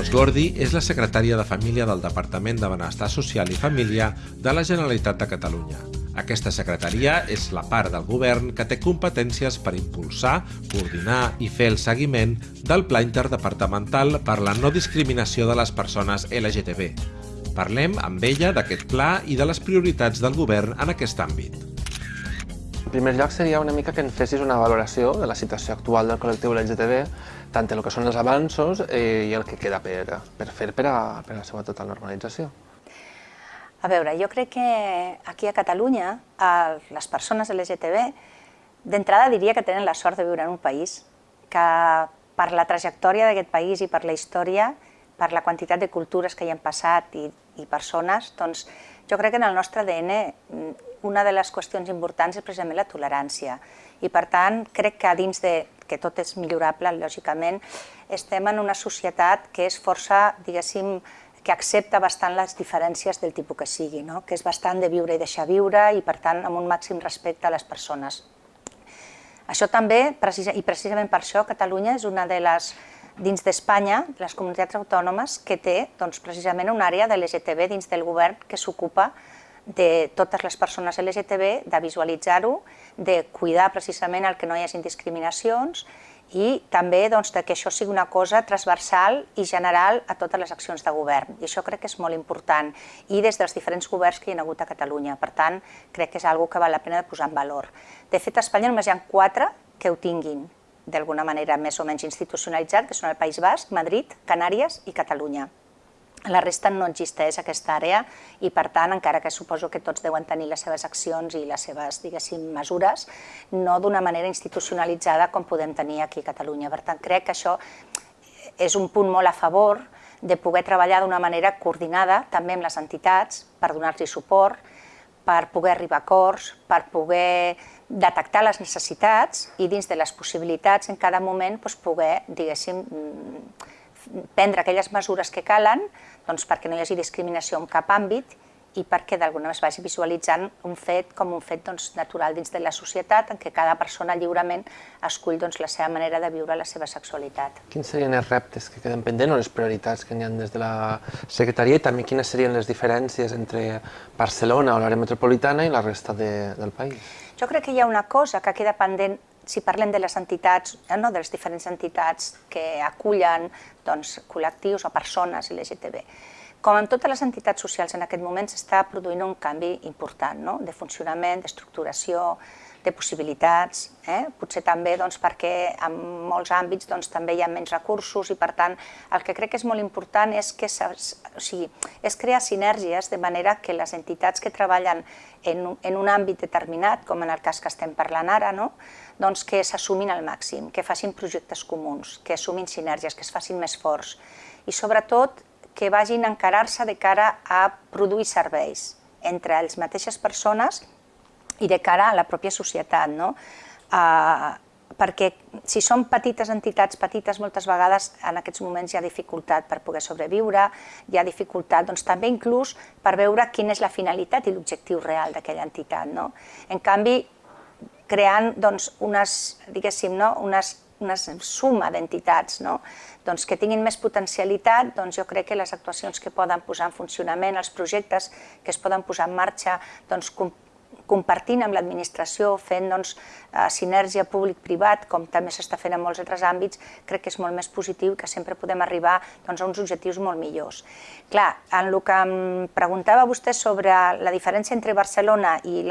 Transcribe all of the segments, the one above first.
Dolors Gordi és la secretària de Família del Departament de Benestar Social i Família de la Generalitat de Catalunya. Aquesta secretaria és la part del govern que té competències per impulsar, coordinar i fer el seguiment del Pla Interdepartamental per la no discriminació de les persones LGTB. Parlem amb ella d'aquest pla i de les prioritats del govern en aquest àmbit. En primer lloc seria una mica que en fessis una valoració de la situació actual del col·lectiu LGTB tant el que són els avanços eh, i el que queda per, per fer per a, per a la seva total normalització. A veure, jo crec que aquí a Catalunya les persones LGTB d'entrada diria que tenen la sort de viure en un país que per la trajectòria d'aquest país i per la història, per la quantitat de cultures que hi han passat i, i persones, doncs jo crec que en el nostre ADN una de les qüestions importants és precisament la tolerància i per tant crec que dins de que tot és millorable, lògicament, estem en una societat que és força, diguéssim, que accepta bastant les diferències del tipus que sigui, no? que és bastant de viure i deixar viure i, per tant, amb un màxim respecte a les persones. Això també, i precisament per això, Catalunya és una de les, dins d'Espanya, les comunitats autònomes que té doncs, precisament una àrea de l'LGTB dins del govern que s'ocupa de totes les persones LGTB, de visualitzar-ho, de cuidar precisament el que no hi hagi discriminacions i també doncs, que això sigui una cosa transversal i general a totes les accions de govern. I això crec que és molt important i des dels diferents governs que hi ha hagut a Catalunya. Per tant, crec que és una que val la pena de posar en valor. De fet, a Espanya només hi ha quatre que ho tinguin d'alguna manera més o menys institucionalitzat, que són el País Basc, Madrid, Canàries i Catalunya la resta no existeix aquesta àrea i per tant, encara que suposo que tots deuen tenir les seves accions i les seves, diguéssim, mesures, no d'una manera institucionalitzada com podem tenir aquí a Catalunya. Per tant, crec que això és un punt molt a favor de poder treballar d'una manera coordinada també amb les entitats per donar-los suport, per poder arribar a acords, per poder detectar les necessitats i dins de les possibilitats en cada moment doncs, poder, diguéssim, prendre aquelles mesures que calen doncs, perquè no hi hagi discriminació en cap àmbit i perquè d'alguna manera es vagi visualitzant un fet com un fet doncs, natural dins de la societat en què cada persona lliurement escull doncs, la seva manera de viure la seva sexualitat. Quins serien els reptes que queden pendents o les prioritats que n'hi ha des de la Secretaria i també quines serien les diferències entre Barcelona o l'àrea metropolitana i la resta de, del país? Jo crec que hi ha una cosa que queda pendent si parlem de les entitats, eh, no, de les diferents entitats que acullen doncs, col·lectius o persones LGTB, com en totes les entitats socials en aquest moment s'està produint un canvi important no? de funcionament, d'estructuració, de possibilitats, eh? potser també doncs, perquè en molts àmbits doncs, també hi ha menys recursos i per tant el que crec que és molt important és, que o sigui, és crear sinergies de manera que les entitats que treballen en, en un àmbit determinat, com en el cas que estem parlant ara, no? Doncs que s'assumin al màxim, que facin projectes comuns, que assumin sinergies, que es facin més forts i sobretot que vagin a encarar-se de cara a produir serveis entre les mateixes persones i de cara a la pròpia societat. No? Uh, perquè si són petites entitats, petites, moltes vegades en aquests moments hi ha dificultat per poder sobreviure, hi ha dificultat doncs, també inclús per veure quina és la finalitat i l'objectiu real d'aquella entitat. No? En canvi, creant doncs, unes, diguéssim, no? unes, una suma d'entitats no? doncs, que tinguin més potencialitat, doncs jo crec que les actuacions que poden posar en funcionament, els projectes que es poden posar en marxa, doncs, compartint amb l'administració, fent doncs, eh, sinergia públic-privat, com també s'està fent en molts altres àmbits, crec que és molt més positiu que sempre podem arribar doncs, a uns objectius molt millors. Clar, en el que em preguntava vostè sobre la diferència entre Barcelona i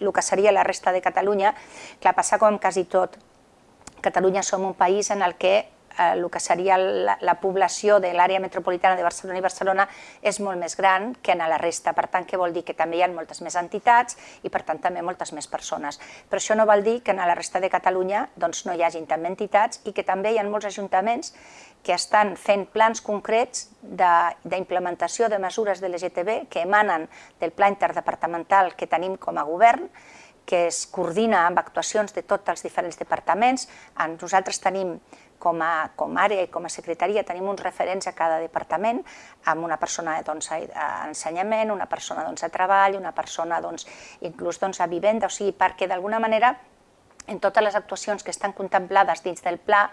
el que seria la resta de Catalunya, clar, passa com quasi tot. Catalunya som un país en el que eh, el que seria la, la població de l'àrea metropolitana de Barcelona i Barcelona és molt més gran que en la resta. Per tant, què vol dir? Que també hi ha moltes més entitats i, per tant, també moltes més persones. Però això no vol dir que en la resta de Catalunya doncs, no hi hagin també entitats i que també hi ha molts ajuntaments que estan fent plans concrets d'implementació de, de mesures de l'LGTB que emanen del pla interdepartamental que tenim com a govern que es coordina amb actuacions de tots els diferents departaments. Nosaltres tenim com a, com a àrea i com a secretaria tenim uns referents a cada departament, amb una persona doncs, a ensenyament, una persona doncs, a treball, una persona doncs, inclús doncs, a vivenda, o sigui, perquè d'alguna manera en totes les actuacions que estan contemplades dins del pla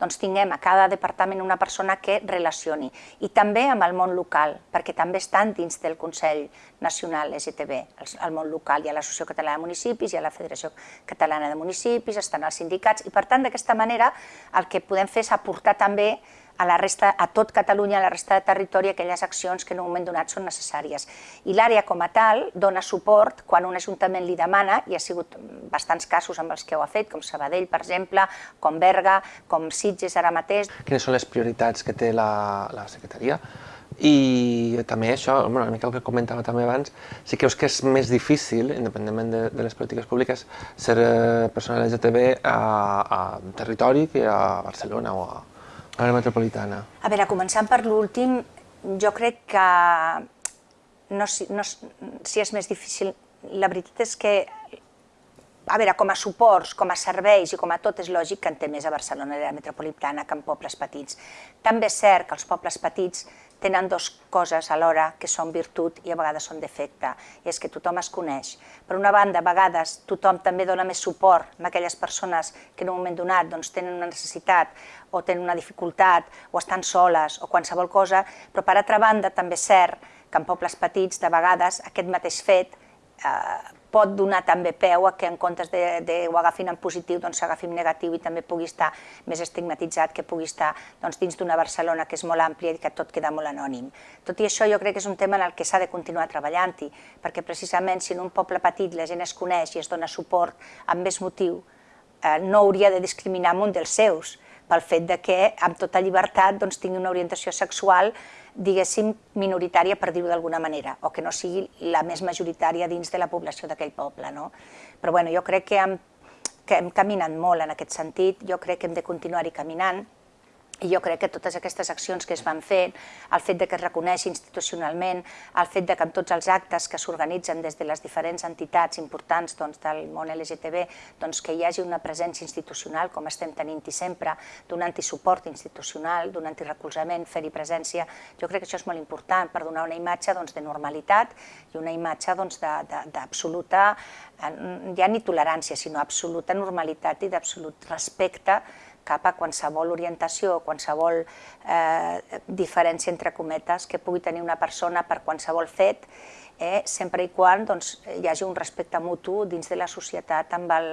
doncs tinguem a cada departament una persona que relacioni. I també amb el món local, perquè també estan dins del Consell Nacional LGTB, el món local. Hi ha l'Associació Catalana de Municipis, hi ha la Federació Catalana de Municipis, estan els sindicats, i per tant, d'aquesta manera, el que podem fer és aportar també a, la resta, a tot Catalunya, a la resta de territori, aquelles accions que en un moment donat són necessàries. I l'àrea com a tal dona suport quan un ajuntament li demana, i ha sigut bastants casos amb els que ho ha fet, com Sabadell, per exemple, com Berga, com Sitges ara mateix. Quines són les prioritats que té la, la secretaria? I també això, bueno, una mica el que comentava també abans, si creus que és més difícil, independentment de, de les polítiques públiques, ser eh, persona LGTB a, a territori que a Barcelona o a, Àrea metropolitana. A veure, començant per l'últim, jo crec que no, no, si és més difícil, la veritat és que a veure, com a suports, com a serveis i com a tot és lògic que en té més a Barcelona, a la metropolitana, que en pobles petits. També és cert que els pobles petits tenen dues coses alhora que són virtut i a vegades són defecte, i és que tothom es coneix. Per una banda, a vegades tothom també dona més suport a aquelles persones que en un moment donat doncs, tenen una necessitat o tenen una dificultat o estan soles o qualsevol cosa, però per altra banda també és cert que en pobles petits de vegades aquest mateix fet eh, pot donar també peu a que en comptes de, de ho agafin en positiu, doncs s'agafi en negatiu i també pugui estar més estigmatitzat, que pugui estar doncs, dins d'una Barcelona que és molt àmplia i que tot queda molt anònim. Tot i això jo crec que és un tema en el que s'ha de continuar treballant-hi, perquè precisament si en un poble petit la gent es coneix i es dona suport amb més motiu, eh, no hauria de discriminar un dels seus, pel fet de que amb tota llibertat doncs, tingui una orientació sexual diguéssim, minoritària, per dir-ho d'alguna manera, o que no sigui la més majoritària dins de la població d'aquell poble. No? Però bueno, jo crec que hem, que hem caminat molt en aquest sentit, jo crec que hem de continuar-hi caminant, i jo crec que totes aquestes accions que es van fer, el fet de que es reconeixi institucionalment, el fet de que en tots els actes que s'organitzen des de les diferents entitats importants doncs, del món LGTB, doncs, que hi hagi una presència institucional, com estem tenint-hi sempre, donant-hi suport institucional, donant-hi recolzament, fer-hi presència, jo crec que això és molt important per donar una imatge doncs, de normalitat i una imatge doncs, d'absoluta, eh, ja ni tolerància, sinó absoluta normalitat i d'absolut respecte cap a qualsevol orientació qualsevol eh, diferència entre cometes que pugui tenir una persona per qualsevol fet, eh, sempre i quan doncs, hi hagi un respecte mutu dins de la societat amb el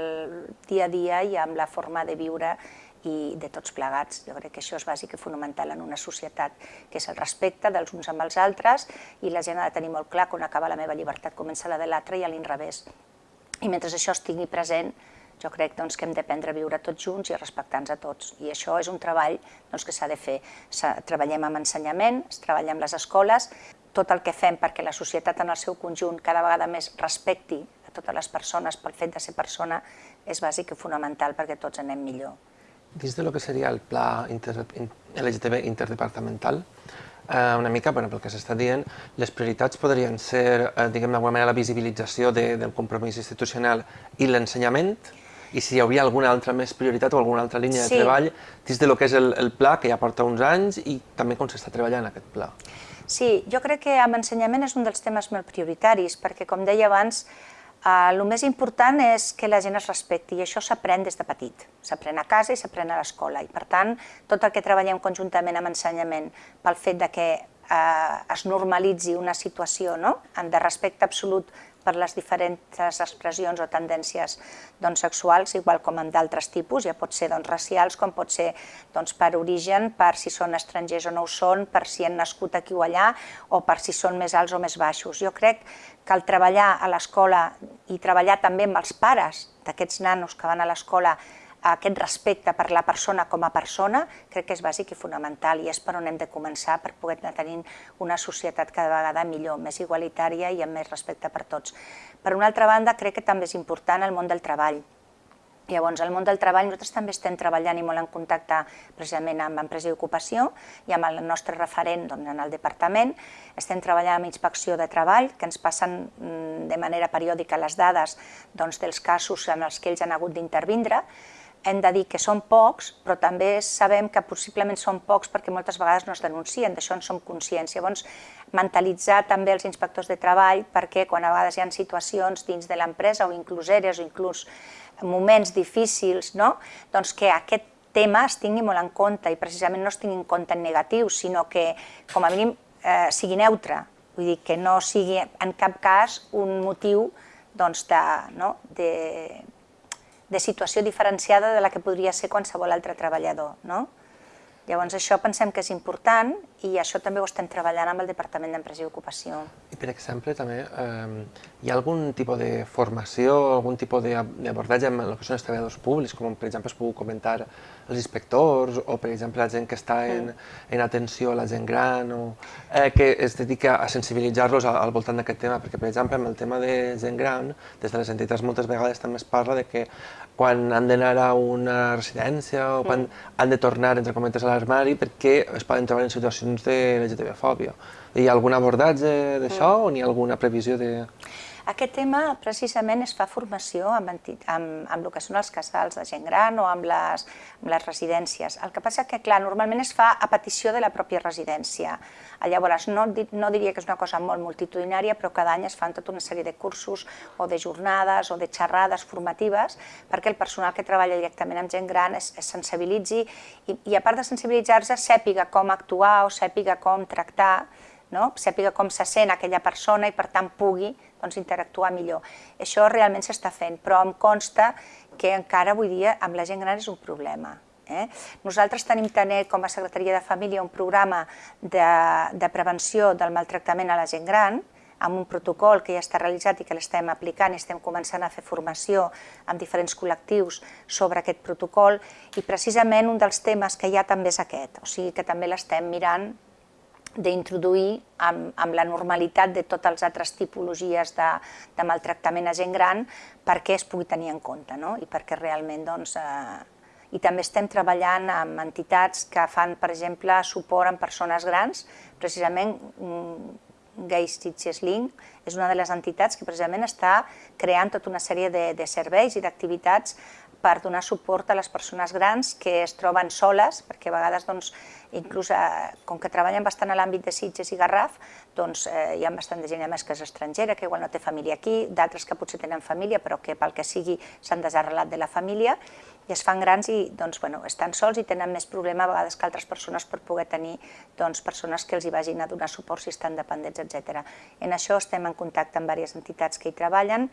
dia a dia i amb la forma de viure i de tots plegats. Jo crec que això és bàsic i fonamental en una societat, que és el respecte dels uns amb els altres i la gent ha de tenir molt clar que on acaba la meva llibertat comença la de l'altre i a l'inrevés. I mentre això estigui present, jo crec doncs, que hem d'aprendre a viure tots junts i respectar-nos a tots. I això és un treball doncs, que s'ha de fer. Treballem amb ensenyament, es treballa amb les escoles, tot el que fem perquè la societat en el seu conjunt cada vegada més respecti a totes les persones pel fet de ser persona és bàsic i fonamental perquè tots anem millor. Dins de lo que seria el pla inter, LGTB interdepartamental, eh, una mica, bueno, pel que s'està dient, les prioritats podrien ser, eh, diguem d'alguna manera, la visibilització de, del compromís institucional i l'ensenyament, i si hi hauria alguna altra més prioritat o alguna altra línia sí. de treball dins de lo que és el, el pla, que ja porta uns anys, i també com s'està treballant aquest pla. Sí, jo crec que amb ensenyament és un dels temes molt prioritaris, perquè, com deia abans, eh, el més important és que la gent es respecti, i això s'aprèn des de petit. S'aprèn a casa i s'aprèn a l'escola, i per tant, tot el que treballem conjuntament amb ensenyament pel fet de que eh, es normalitzi una situació no? de respecte absolut per les diferents expressions o tendències doncs, sexuals, igual com en d'altres tipus, ja pot ser doncs, racials, com pot ser doncs, per origen, per si són estrangers o no ho són, per si han nascut aquí o allà, o per si són més alts o més baixos. Jo crec que el treballar a l'escola i treballar també amb els pares d'aquests nanos que van a l'escola aquest respecte per la persona com a persona crec que és bàsic i fonamental i és per on hem de començar per poder tenir una societat cada vegada millor, més igualitària i amb més respecte per tots. Per una altra banda, crec que també és important el món del treball. Llavors, al món del treball nosaltres també estem treballant i molt en contacte precisament amb Empresa i Ocupació i amb el nostre referent doncs, en el departament. Estem treballant amb Inspecció de Treball, que ens passen mm, de manera periòdica les dades doncs, dels casos en els que ells han hagut d'intervindre hem de dir que són pocs, però també sabem que possiblement són pocs perquè moltes vegades no es denuncien, d'això en som conscients. Llavors, mentalitzar també els inspectors de treball perquè quan a vegades hi ha situacions dins de l'empresa o inclús eres o inclús moments difícils, no? doncs que aquest tema es tingui molt en compte i precisament no es tingui en compte en negatiu, sinó que com a mínim eh, sigui neutre, vull dir que no sigui en cap cas un motiu doncs, de, no, de, de situació diferenciada de la que podria ser qualsevol altre treballador. No? Llavors això pensem que és important i això també ho estem treballant amb el Departament d'Empresa i Ocupació. I per exemple també eh, hi ha algun tipus de formació, algun tipus d'abordatge amb el que són els treballadors públics, com per exemple es puc comentar els inspectors o per exemple la gent que està en, en atenció a la gent gran o eh, que es dedica a sensibilitzar-los al, al voltant d'aquest tema, perquè per exemple amb el tema de gent gran, des de les entitats moltes vegades també es parla de que quan han d'anar a una residència o quan mm. han de tornar, entre cometes, a l'armari perquè es poden trobar en situacions de LGTB-fòbia. Hi ha algun abordatge d'això mm. o n'hi ha alguna previsió de... Aquest tema precisament es fa formació amb, amb, amb el que són els casals de gent gran o amb les, amb les residències. El que passa que, clar, normalment es fa a petició de la pròpia residència. Llavors, no, no diria que és una cosa molt multitudinària, però cada any es fan tota una sèrie de cursos o de jornades o de xerrades formatives perquè el personal que treballa directament amb gent gran es, es sensibilitzi i, i a part de sensibilitzar-se, sàpiga com actuar o sàpiga com tractar no? sàpiga com se sent aquella persona i per tant pugui doncs, interactuar millor. Això realment s'està fent, però em consta que encara avui dia amb la gent gran és un problema. Eh? Nosaltres tenim també com a Secretaria de Família un programa de, de prevenció del maltractament a la gent gran, amb un protocol que ja està realitzat i que l'estem aplicant i estem començant a fer formació amb diferents col·lectius sobre aquest protocol i precisament un dels temes que hi ha també és aquest, o sigui que també l'estem mirant d'introduir amb, amb la normalitat de totes les altres tipologies de, de maltractament a gent gran perquè es pugui tenir en compte no? i perquè realment doncs, eh, i també estem treballant amb entitats que fan, per exemple, suport en persones grans, precisament mm, Gay Stitches Link és una de les entitats que precisament està creant tota una sèrie de, de serveis i d'activitats per donar suport a les persones grans que es troben soles, perquè a vegades doncs, inclús eh, com que treballen bastant a l'àmbit de Sitges i Garraf, doncs eh, hi ha bastant de gent més que és estrangera, que igual no té família aquí, d'altres que potser tenen família però que pel que sigui s'han desarrelat de la família i es fan grans i doncs, bueno, estan sols i tenen més problema a vegades que altres persones per poder tenir doncs, persones que els hi vagin a donar suport si estan dependents, etc. En això estem en contacte amb diverses entitats que hi treballen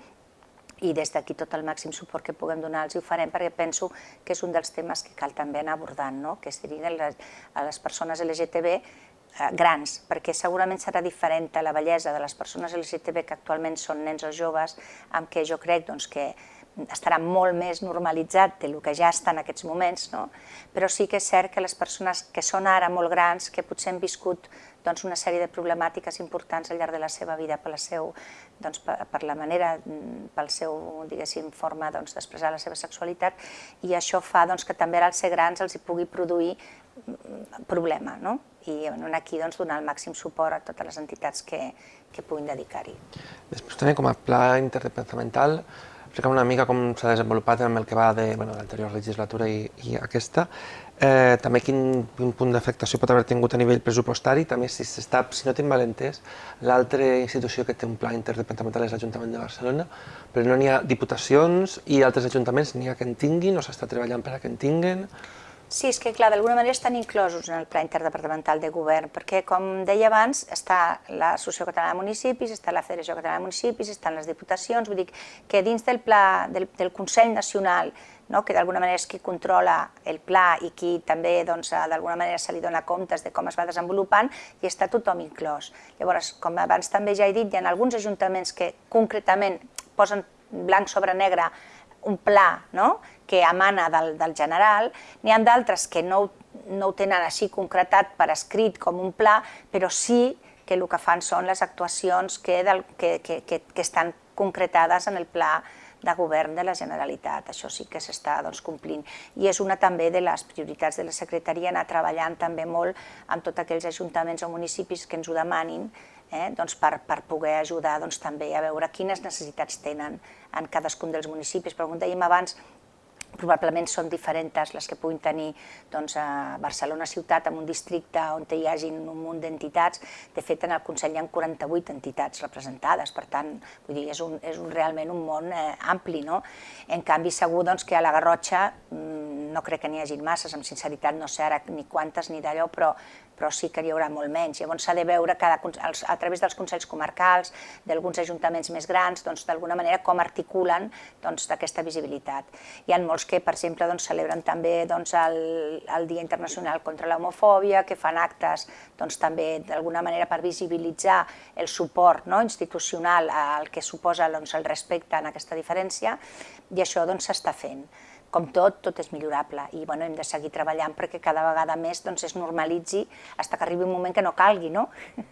i des d'aquí tot el màxim suport que puguem donar els ho farem perquè penso que és un dels temes que cal també anar abordant, no? que es diriguen a les persones LGTB eh, grans, perquè segurament serà diferent a la bellesa de les persones LGTB que actualment són nens o joves, amb què jo crec doncs, que estarà molt més normalitzat del que ja està en aquests moments, no? però sí que és cert que les persones que són ara molt grans, que potser han viscut doncs, una sèrie de problemàtiques importants al llarg de la seva vida per la, seu, doncs, per, per la manera, pel seu diguéssim, forma doncs, d'expressar doncs, la seva sexualitat i això fa doncs, que també als ser grans els hi pugui produir mm, problema. No? I bueno, aquí doncs, donar el màxim suport a totes les entitats que, que puguin dedicar-hi. Després també com a pla interdepartamental explicar una mica com s'ha desenvolupat en el que va de bueno, l'anterior legislatura i, i aquesta. Eh, també quin, quin punt d'afectació pot haver tingut a nivell pressupostari, també si, està, si no tinc mal entès, l'altra institució que té un pla interdepartamental és l'Ajuntament de Barcelona, però no n'hi ha diputacions i altres ajuntaments n'hi ha que en tinguin o s'està treballant per a que en tinguin. Sí, és que clar, d'alguna manera estan inclosos en el Pla Interdepartamental de Govern, perquè, com deia abans, està l'Associació Catalana de Municipis, està la Federació Catalana de Municipis, estan les diputacions, vull dir que dins del pla del, del Consell Nacional, no, que d'alguna manera és qui controla el pla i qui també doncs, d'alguna manera se li dona comptes de com es va desenvolupant, i està tothom inclòs. Llavors, com abans també ja he dit, hi ha alguns ajuntaments que concretament posen blanc sobre negre un pla no? Que emana del, del general, n'hi ha d'altres que no, no ho tenen així concretat per escrit com un pla, però sí que el que fan són les actuacions que, del, que, que, que, que estan concretades en el pla de govern de la Generalitat. Això sí que s'està doncs, complint. I és una també de les prioritats de la Secretaria anar treballant també molt amb tots aquells ajuntaments o municipis que ens ho demanin eh, doncs per, per poder ajudar doncs, també a veure quines necessitats tenen en cadascun dels municipis. Però com dèiem abans, probablement són diferents les que puguin tenir doncs, a Barcelona ciutat, en un districte on hi hagi un munt d'entitats. De fet, en el Consell hi ha 48 entitats representades, per tant, vull dir, és, un, és un, realment un món eh, ampli. No? En canvi, segur doncs, que a la Garrotxa mm, no crec que n'hi hagi masses, amb sinceritat no sé ara ni quantes ni d'allò, però, però sí que n'hi haurà molt menys. Llavors s'ha de veure cada, a través dels consells comarcals, d'alguns ajuntaments més grans, doncs d'alguna manera com articulen doncs, aquesta visibilitat. Hi ha molts que, per exemple, doncs, celebren també doncs, el, Dia Internacional contra l'Homofòbia, que fan actes doncs, també d'alguna manera per visibilitzar el suport no, institucional al que suposa doncs, el respecte en aquesta diferència, i això doncs, s'està fent com tot, tot és millorable i bueno, hem de seguir treballant perquè cada vegada més doncs, es normalitzi fins que arribi un moment que no calgui, no?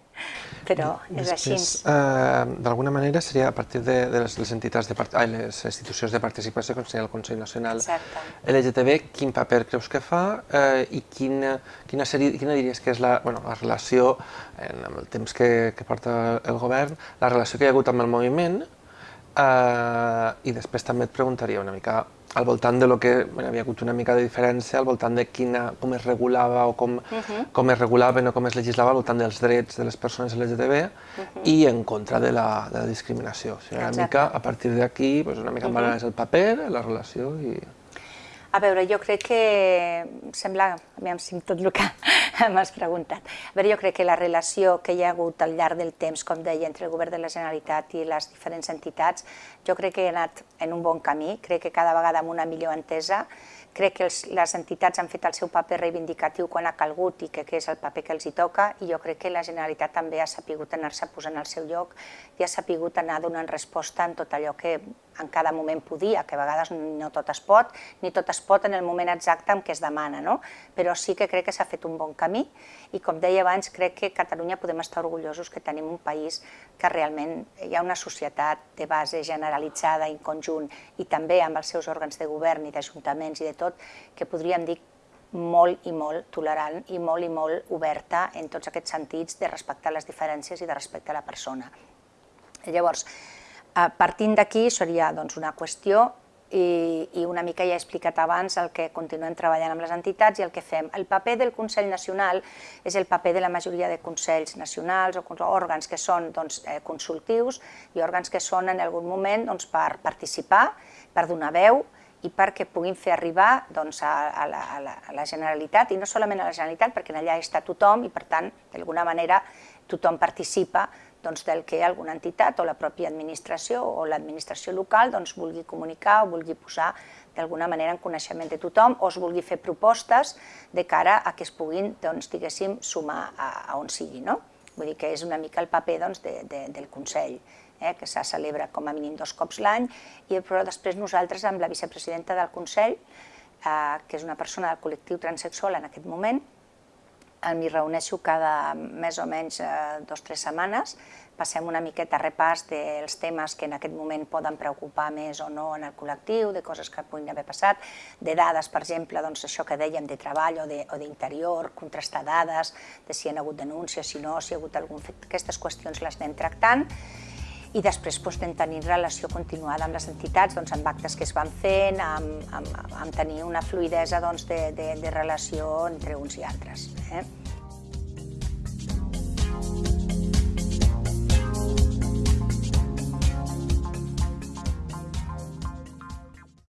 Però és així. Eh, D'alguna manera seria a partir de, de les, les entitats de part... ai, les institucions de participació, com seria el Consell Nacional Exacte. LGTB, quin paper creus que fa eh, i quina, quina, seria, quina diries que és la, bueno, la relació, en, amb el temps que, que porta el govern, la relació que hi ha hagut amb el moviment eh, i després també et preguntaria una mica al voltant de lo que bueno, havia hagut una mica de diferència al voltant de quina, com es regulava o com, uh -huh. com es regulaven o com es legislava al voltant dels drets de les persones LGTB uh -huh. i en contra de la, de la discriminació. O sigui, una mica, a partir d'aquí, pues una mica uh -huh. és el paper, la relació i... A veure, jo crec que sembla, aviam si tot el que m'has preguntat. A veure, jo crec que la relació que hi ha hagut al llarg del temps, com deia, entre el govern de la Generalitat i les diferents entitats, jo crec que ha anat en un bon camí, crec que cada vegada amb una millor entesa, crec que els, les entitats han fet el seu paper reivindicatiu quan ha calgut i que, que és el paper que els hi toca i jo crec que la Generalitat també ha sapigut anar-se posant al seu lloc i ha sapigut anar donant resposta en tot allò que en cada moment podia, que a vegades no tot es pot, ni tot es pot en el moment exacte en què es demana, no? però sí que crec que s'ha fet un bon camí i com deia abans, crec que Catalunya podem estar orgullosos que tenim un país que realment hi ha una societat de base generalitzada en conjunt i també amb els seus òrgans de govern i d'ajuntaments i de tot, que podríem dir molt i molt tolerant i molt i molt oberta en tots aquests sentits de respectar les diferències i de respectar la persona. Llavors, Partint d'aquí seria doncs, una qüestió i, i una mica ja he explicat abans el que continuem treballant amb les entitats i el que fem. El paper del Consell Nacional és el paper de la majoria de consells nacionals o òrgans que són doncs, eh, consultius i òrgans que són en algun moment doncs, per participar, per donar veu i perquè puguin fer arribar doncs, a, a, la, a, la, a la Generalitat, i no solament a la Generalitat, perquè allà està tothom i per tant, d'alguna manera, tothom participa doncs, del que alguna entitat o la pròpia administració o l'administració local doncs, vulgui comunicar o vulgui posar d'alguna manera en coneixement de tothom o es vulgui fer propostes de cara a que es puguin, doncs, diguéssim, sumar a, a on sigui. No? Vull dir que és una mica el paper doncs, de, de, del Consell, eh, que se celebra com a mínim dos cops l'any, i però després nosaltres amb la vicepresidenta del Consell, eh, que és una persona del col·lectiu transexual en aquest moment, m'hi reuneixo cada més o menys eh, dos o tres setmanes, passem una miqueta repàs dels temes que en aquest moment poden preocupar més o no en el col·lectiu, de coses que puguin haver passat, de dades, per exemple, doncs això que dèiem de treball o d'interior, contrastar dades, de si hi ha hagut denúncies, si no, si ha hagut algun fet, aquestes qüestions les anem tractant, i després doncs, tenir relació continuada amb les entitats, doncs, amb actes que es van fent, amb, amb, amb tenir una fluidesa doncs, de, de, de relació entre uns i altres. Eh?